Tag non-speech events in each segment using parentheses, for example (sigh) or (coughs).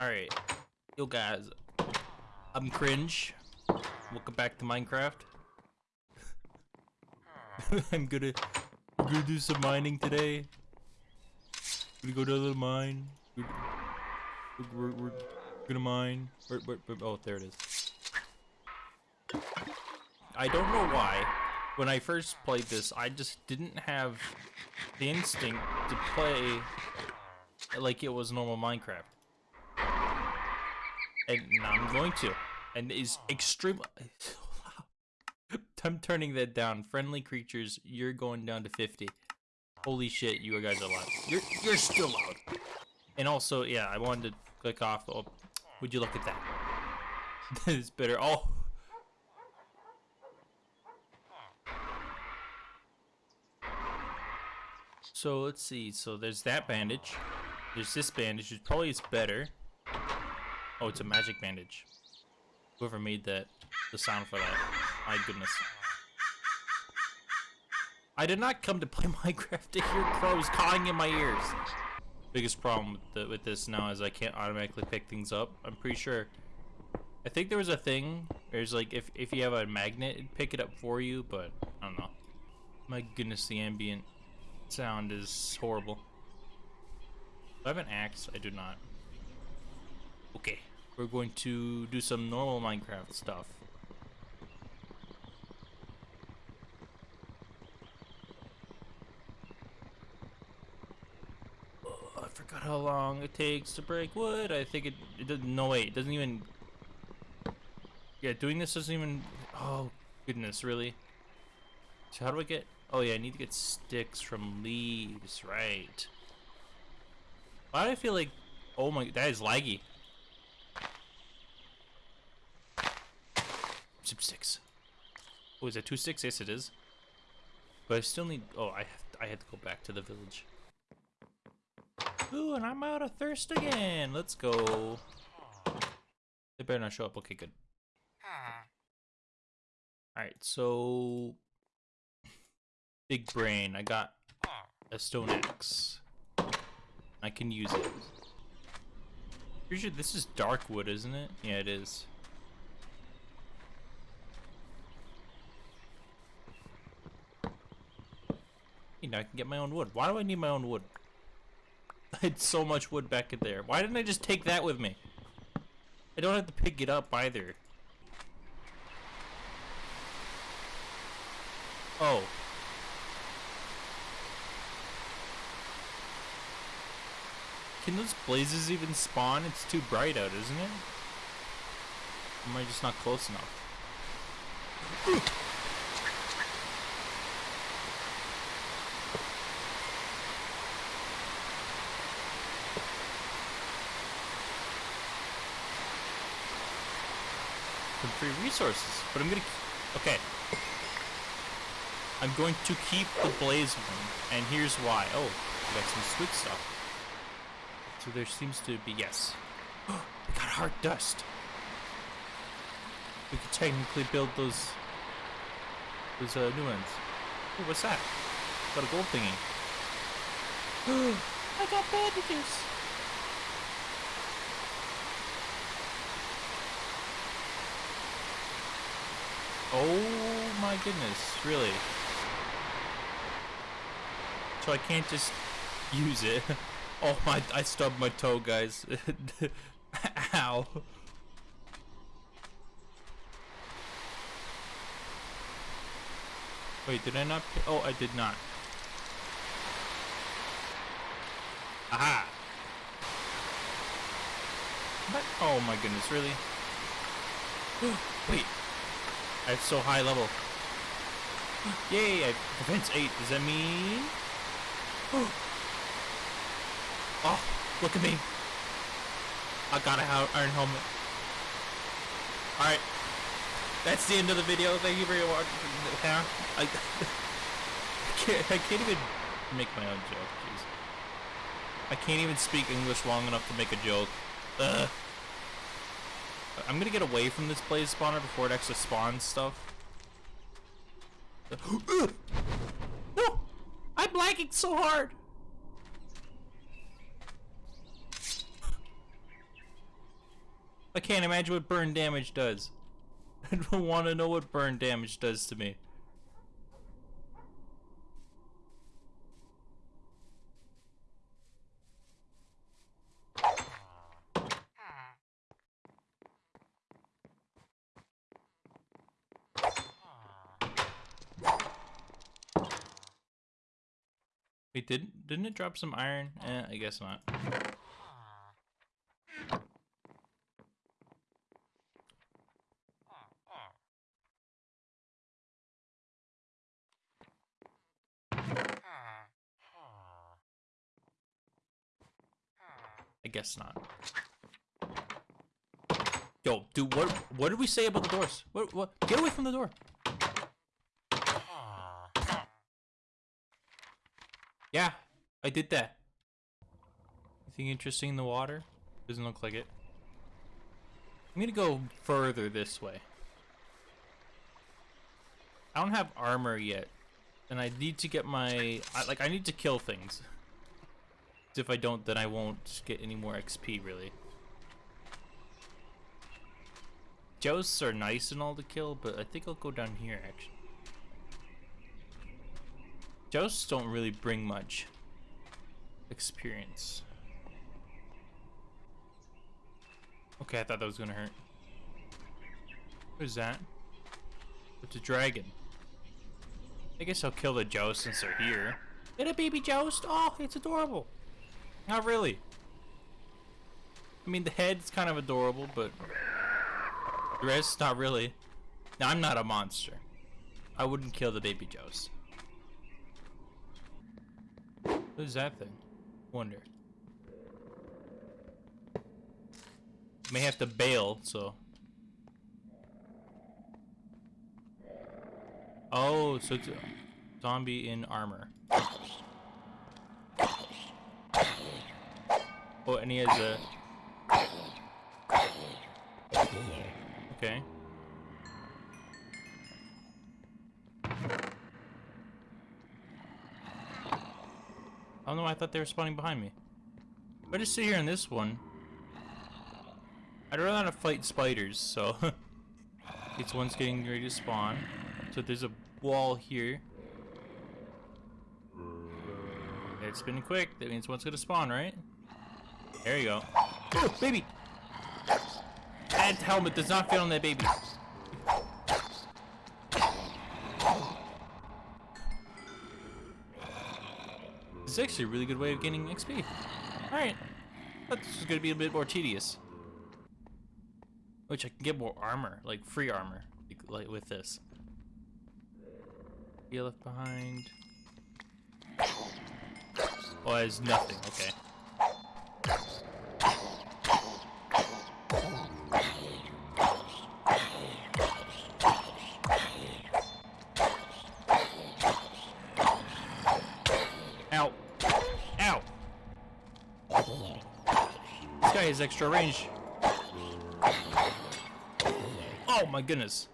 Alright. Yo guys. I'm cringe. Welcome back to Minecraft. (laughs) I'm gonna gonna do some mining today. Gonna go to the mine. We're, we're, we're gonna mine. Where, oh, there it is. I don't know why. When I first played this, I just didn't have the instinct to play like it was normal Minecraft. And I'm going to. And is extreme. (laughs) I'm turning that down. Friendly creatures, you're going down to 50. Holy shit, you guys are loud. You're you're still loud. And also, yeah, I wanted to click off. Oh, would you look at that? (laughs) that is better. Oh. So let's see. So there's that bandage. There's this bandage, which probably is better. Oh, it's a magic bandage. Whoever made that, the sound for that. My goodness. I did not come to play (laughs) Minecraft to hear crows cawing in my ears. Biggest problem with, the, with this now is I can't automatically pick things up. I'm pretty sure. I think there was a thing. There's like if if you have a magnet, it'd pick it up for you, but I don't know. My goodness, the ambient sound is horrible. Do I have an axe? I do not. Okay, we're going to do some normal Minecraft stuff. Oh, I forgot how long it takes to break wood. I think it, it doesn't, no wait, it doesn't even, yeah, doing this doesn't even, oh goodness, really? So how do I get, oh yeah, I need to get sticks from leaves, right. Why do I feel like, oh my, that is laggy. Some sticks. Oh, is that two sticks? Yes, it is. But I still need, oh, I have, I had to go back to the village. Ooh, and I'm out of thirst again. Let's go. They better not show up. Okay, good. Alright, so... Big brain. I got a stone axe. I can use it. Pretty sure this is dark wood, isn't it? Yeah, it is. Hey, now I can get my own wood. Why do I need my own wood? (laughs) I had so much wood back in there. Why didn't I just take that with me? I don't have to pick it up either. Oh. Can those blazes even spawn? It's too bright out, isn't it? Am I just not close enough? Free resources, but I'm gonna... Okay. I'm going to keep the blaze one, and here's why. Oh, I got some sweet stuff. So there seems to be, yes. (gasps) we got hard dust. We could technically build those, those uh, new ones. Ooh, what's that? Got a gold thingy. (gasps) I got bandages. Oh my goodness, really? So I can't just use it. (laughs) Oh my, I stubbed my toe, guys. (laughs) Ow. Wait, did I not? Oh, I did not. Aha! What? Oh my goodness, really? (gasps) Wait. I have so high level. Yay, I defense 8. Does that mean... (gasps) Oh, look at me. I got an iron helmet. Alright. That's the end of the video. Thank you for watching. (laughs) I, I, can't, I can't even make my own joke. Jeez. I can't even speak English long enough to make a joke. Ugh. I'm gonna get away from this blaze spawner before it actually spawns stuff. (gasps) no! I'm lagging so hard! I can't imagine what burn damage does. (laughs) I don't want to know what burn damage does to me. Wait, didn't didn't it drop some iron? Eh, I guess not. I guess not. Yo, dude, what what did we say about the doors? What what? Get away from the door. Yeah, I did that. Anything interesting in the water? Doesn't look like it. I'm gonna go further this way. I don't have armor yet, and I need to get my I, like I need to kill things. If I don't, then I won't get any more XP really. Joests are nice and all to kill, but I think I'll go down here actually. Joests don't really bring much experience. Okay, I thought that was gonna hurt. What is that? It's a dragon. I guess I'll kill the Joust since they're here. Get a baby Joust! Oh, it's adorable! Not really. I mean, the head's kind of adorable, but the rest, not really. Now, I'm not a monster. I wouldn't kill the baby Joust. What is that thing? Wonder. May have to bail, so. Oh, so it's a zombie in armor. Oh, and he has a. Okay. Oh, Don't know. I thought they were spawning behind me. I just sit here in this one, I'd rather not fight spiders. So (laughs) this one's getting ready to spawn. So there's a wall here. It's spinning quick. That means one's gonna spawn, right? There you go. Oh, baby! That helmet does not fit on that baby. Is actually a really good way of gaining XP. Alright. Thought this was gonna be a bit more tedious. Which I can get more armor, like free armor, like, with this. Be left behind. Oh, has nothing. Okay. Ow. Ow. Extra range. Oh my goodness.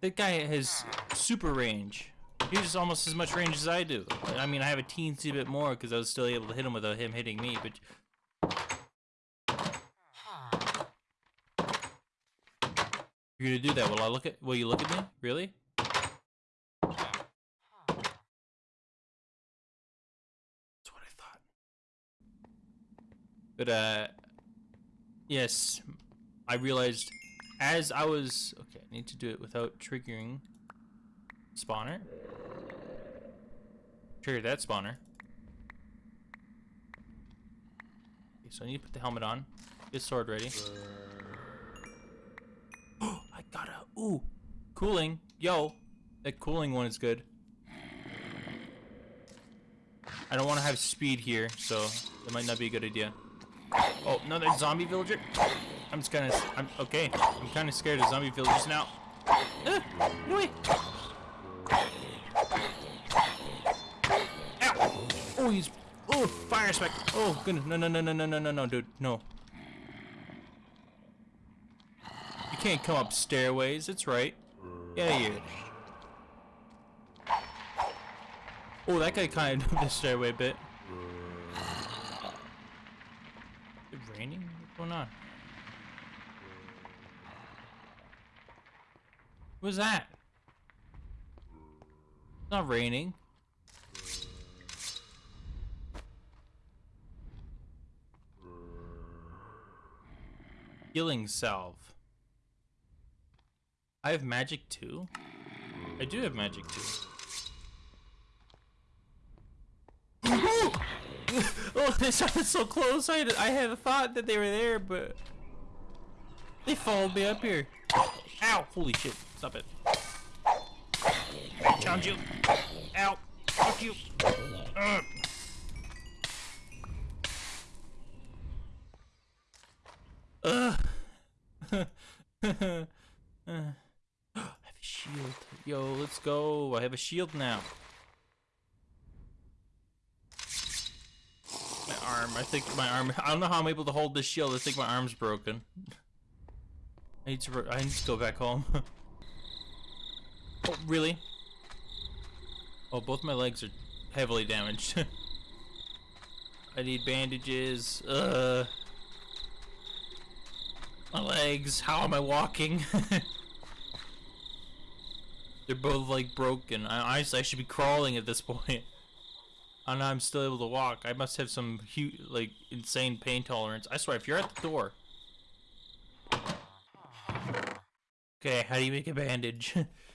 That guy has super range. He has almost as much range as I do. I mean, I have a teensy bit more because I was still able to hit him without him hitting me, but... You're gonna do that? Will I look at? Will you look at me? Really? That's what I thought. But uh, yes, I realized as I was okay. I need to do it without triggering spawner. Trigger that spawner. Okay, so I need to put the helmet on. Get sword ready. Oh, (gasps) I got a ooh cooling. Yo, that cooling one is good. I don't want to have speed here, so that might not be a good idea. Oh, another zombie villager. I'm just kind of. I'm okay. I'm kind of scared of zombie villagers now. Uh, no way. Ow! Oh, he's. Oh, fire spec. Oh goodness. No, no, no, no, no, no, no, no, dude. No. You can't come up stairways. It's right. Of here. Oh, that guy kind of (laughs) the stairway a bit. Is it raining? What's going on? What was that? It's not raining. Healing salve. I have magic too? I do have magic too. (laughs) (laughs) oh, they sounded so close. I, I had a thought that they were there, but they followed me up here. Ow! Holy shit! Stop it. Challenge you. Ow! Fuck you. Ugh. Ugh. (laughs) I have a shield. Yo, let's go. I have a shield now. My arm. I think my arm. I don't know how I'm able to hold this shield. I think my arm's broken. I need to. I need to go back home. (laughs) oh, really? Oh, both my legs are heavily damaged. (laughs) I need bandages. Uh. My legs. How am I walking? (laughs) They're both like broken. I honestly I should be crawling at this point. And I'm still able to walk. I must have some huge, like insane pain tolerance. I swear, if you're at the door. Okay, how do you make a bandage?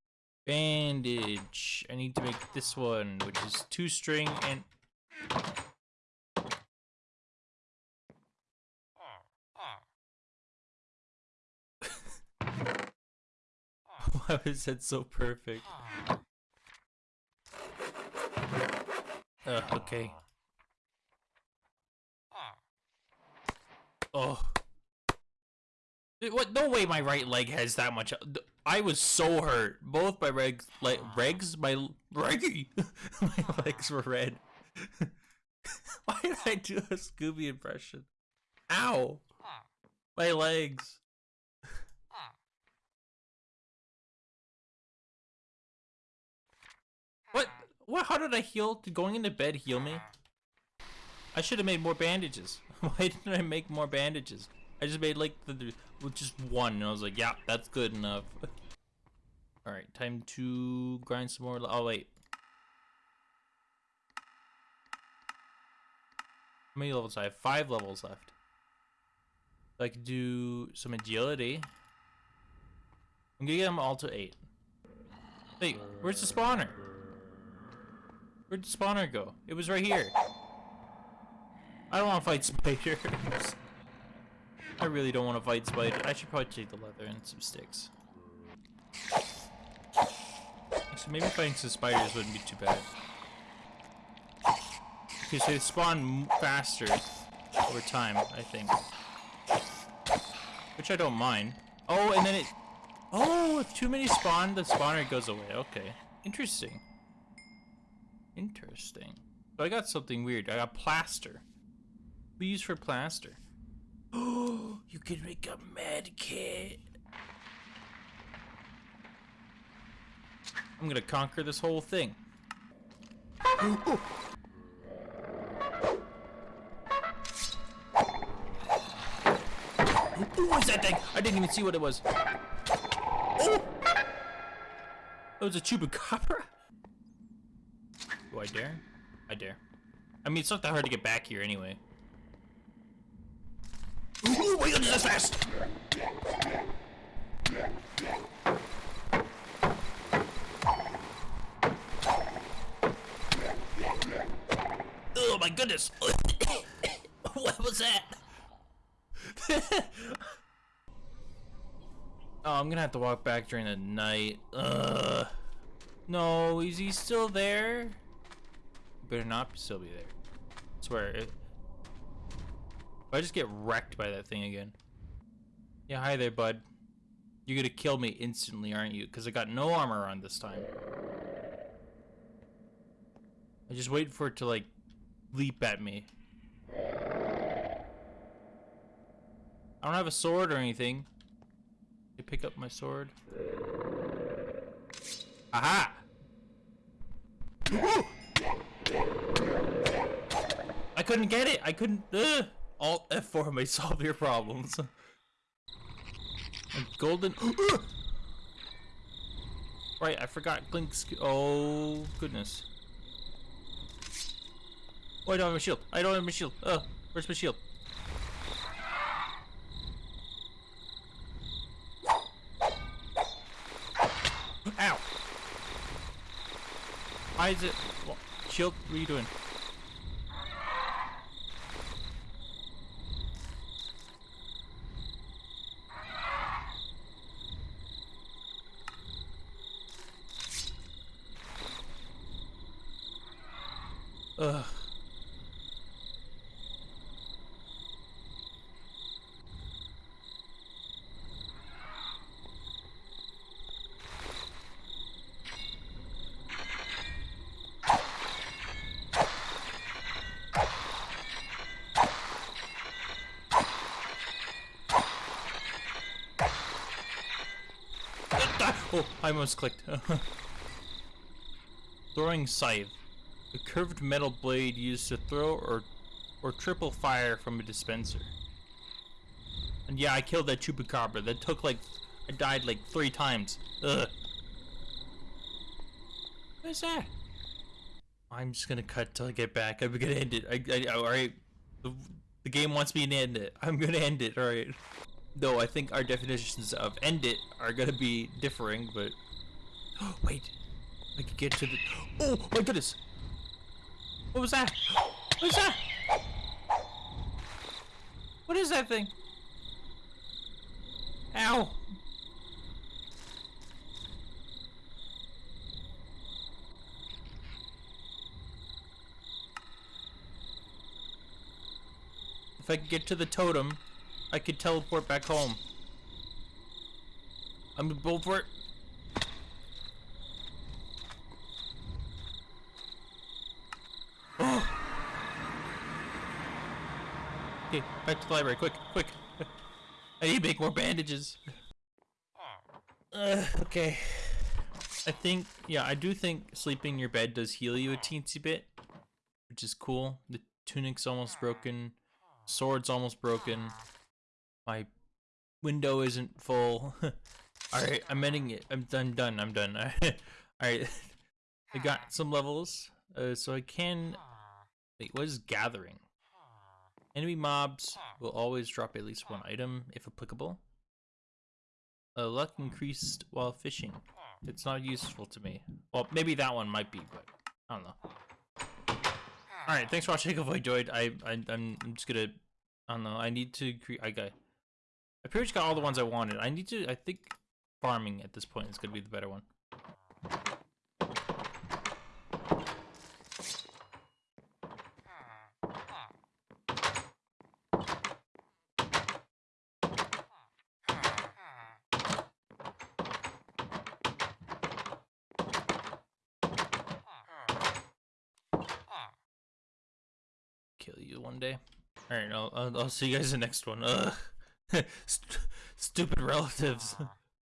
(laughs) bandage. I need to make this one, which is two string and. (laughs) Why was that so perfect? Uh, okay. Ah. Oh. What? No way my right leg has that much. I was so hurt. Both my legs, like ah. regs, my reggy, (laughs) my legs were red. (laughs) Why did I do a Scooby impression? Ow! My legs. What? How did I heal? Did going into bed heal me? I should have made more bandages. (laughs) Why didn't I make more bandages? I just made like the, the just one, and I was like, yeah, that's good enough. (laughs) All right, time to grind some more. Oh wait, how many levels? I have five levels left. I could do some agility. I'm gonna get them all to eight. Wait, where's the spawner? Where'd the spawner go? It was right here. I don't want to fight spiders. (laughs) I really don't want to fight spiders. I should probably take the leather and some sticks. So maybe fighting some spiders wouldn't be too bad. Because they spawn faster over time, I think. Which I don't mind. Oh, and then it... Oh, if too many spawn, the spawner goes away. Okay. Interesting. Interesting. So I got something weird. I got plaster. Use for plaster. Oh, (gasps) you can make a med kit. I'm gonna conquer this whole thing. (gasps) Ooh, What's that thing? I didn't even see what it was. Oh! That was a chupacabra? Do I dare? I dare. I mean, it's not that hard to get back here anyway. Ooh, my that's fast! Oh my goodness! (coughs) what was that? (laughs) oh, I'm gonna have to walk back during the night. Ugh. No, is he still there? Better not still be there. I swear. If, I just get wrecked by that thing again. Yeah, hi there, bud. You're gonna kill me instantly, aren't you? Because I got no armor on this time. I just wait for it to, like, leap at me. I don't have a sword or anything. You pick up my sword. Aha! I (laughs) couldn't get it. I couldn't. Uh, Alt F4 may (laughs) solve your problems. A golden. (gasps) Right, I forgot Glink's. Oh goodness. Oh, I don't have a shield. I don't have a shield. Uh, where's my shield? Ow! Why is it? What? Shield, what are you doing? Ugh. Oh, I almost clicked. (laughs) Throwing scythe. A curved metal blade used to throw or or triple fire from a dispenser. And yeah, I killed that chupacabra. That took like I died like three times. Ugh. What is that? I'm just gonna cut till I get back. I'm gonna end it. I, I, all right. The, the game wants me to end it. I'm gonna end it. All right. Though I think our definitions of end it are gonna be differing, but oh (gasps) wait, I could get to the. (gasps) Oh my goodness! What was that? What was that? What is that thing? Ow! If I could get to the totem, I could teleport back home. I'm gonna go for it. Oh. Okay, back to the library, quick, quick. I need to make more bandages. Uh, okay. I think, yeah, I do think sleeping in your bed does heal you a teensy bit, which is cool. The tunic's almost broken, sword's almost broken. My window isn't full. (laughs) Alright, I'm ending it. I'm done, done, I'm done. (laughs) Alright, I got some levels, uh, so I can... Wait, what is gathering? Enemy mobs will always drop at least one item, if applicable. Uh, luck increased while fishing. It's not useful to me. Well, maybe that one might be, but I don't know. Alright, thanks for watching. If you enjoyed, I, I, I'm just gonna... I don't know, I need to create... I got... I pretty much got all the ones I wanted. I need to, I think farming at this point is to be the better one. Day. Alright, I'll, I'll, I'll see you guys in the next one. (laughs) St stupid relatives.